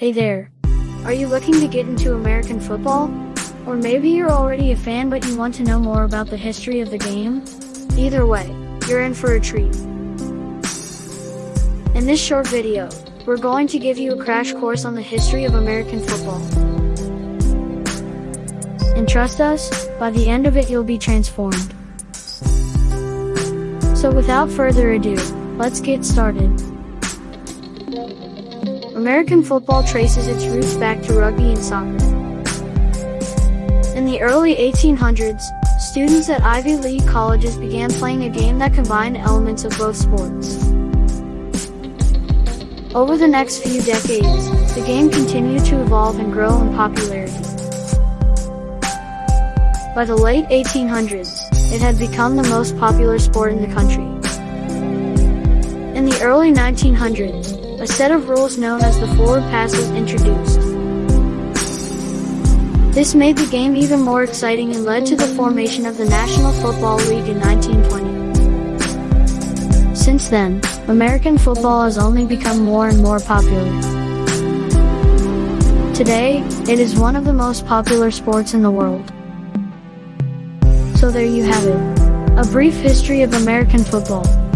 Hey there. Are you looking to get into American football? Or maybe you're already a fan but you want to know more about the history of the game? Either way, you're in for a treat. In this short video, we're going to give you a crash course on the history of American football. And trust us, by the end of it you'll be transformed. So without further ado, let's get started. American football traces its roots back to rugby and soccer. In the early 1800s, students at Ivy League colleges began playing a game that combined elements of both sports. Over the next few decades, the game continued to evolve and grow in popularity. By the late 1800s, it had become the most popular sport in the country. In the early 1900s, a set of rules known as the forward pass was introduced. This made the game even more exciting and led to the formation of the National Football League in 1920. Since then, American football has only become more and more popular. Today, it is one of the most popular sports in the world. So there you have it. A brief history of American football.